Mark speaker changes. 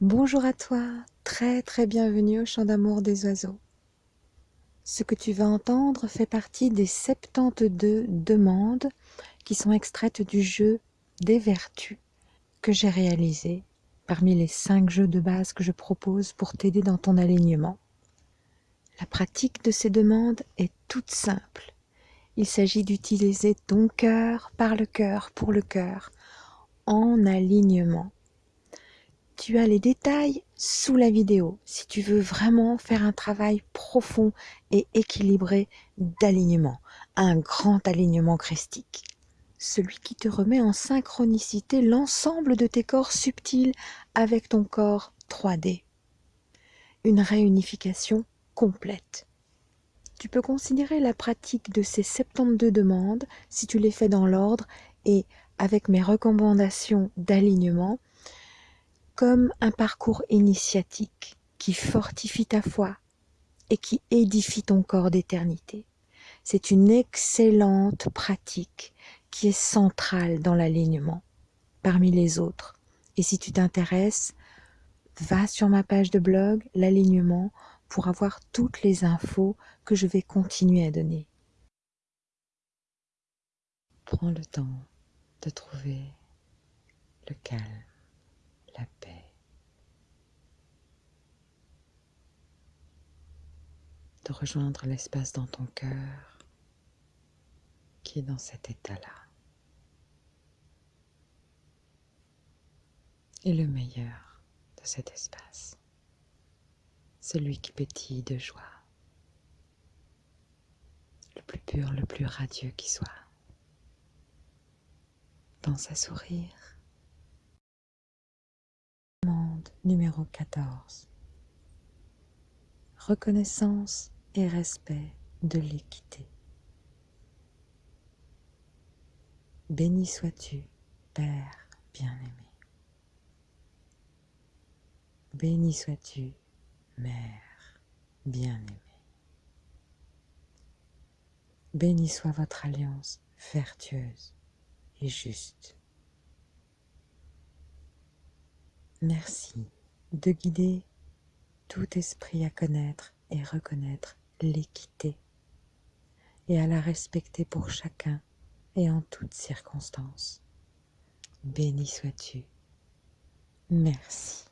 Speaker 1: Bonjour à toi, très très bienvenue au chant d'amour des oiseaux. Ce que tu vas entendre fait partie des 72 demandes qui sont extraites du jeu des vertus que j'ai réalisé parmi les 5 jeux de base que je propose pour t'aider dans ton alignement. La pratique de ces demandes est toute simple. Il s'agit d'utiliser ton cœur par le cœur pour le cœur en alignement tu as les détails sous la vidéo si tu veux vraiment faire un travail profond et équilibré d'alignement, un grand alignement christique. Celui qui te remet en synchronicité l'ensemble de tes corps subtils avec ton corps 3D. Une réunification complète. Tu peux considérer la pratique de ces 72 demandes, si tu les fais dans l'ordre et avec mes recommandations d'alignement, comme un parcours initiatique qui fortifie ta foi et qui édifie ton corps d'éternité. C'est une excellente pratique qui est centrale dans l'alignement parmi les autres. Et si tu t'intéresses, va sur ma page de blog, l'alignement, pour avoir toutes les infos que je vais continuer à donner. Prends le temps de trouver le calme la paix. De rejoindre l'espace dans ton cœur qui est dans cet état-là. Et le meilleur de cet espace, celui qui pétille de joie, le plus pur, le plus radieux qui soit. Pense à sourire numéro 14. Reconnaissance et respect de l'équité. Béni sois-tu, Père bien-aimé. Béni sois-tu, Mère bien-aimée. Béni soit votre alliance vertueuse et juste. Merci de guider tout esprit à connaître et reconnaître l'équité et à la respecter pour chacun et en toutes circonstances. Béni sois-tu. Merci.